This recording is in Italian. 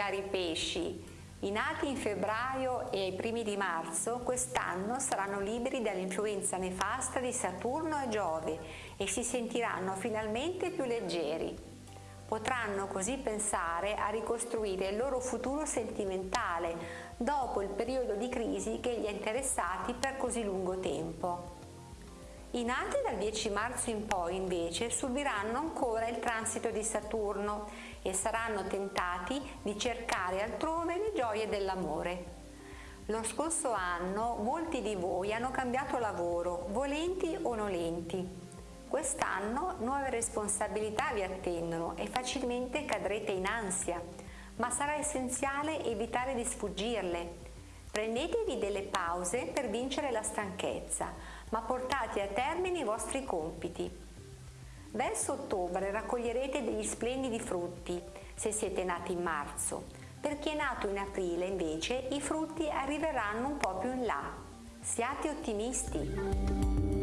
cari pesci, i nati in febbraio e ai primi di marzo quest'anno saranno liberi dall'influenza nefasta di Saturno e Giove e si sentiranno finalmente più leggeri. Potranno così pensare a ricostruire il loro futuro sentimentale dopo il periodo di crisi che li ha interessati per così lungo tempo. I nati dal 10 marzo in poi invece subiranno ancora il transito di Saturno e saranno tentati di cercare altrove le gioie dell'amore. Lo scorso anno molti di voi hanno cambiato lavoro, volenti o nolenti. Quest'anno nuove responsabilità vi attendono e facilmente cadrete in ansia, ma sarà essenziale evitare di sfuggirle. Prendetevi delle pause per vincere la stanchezza, ma portate a termine i vostri compiti. Verso ottobre raccoglierete degli splendidi frutti se siete nati in marzo. Per chi è nato in aprile invece i frutti arriveranno un po' più in là. Siate ottimisti!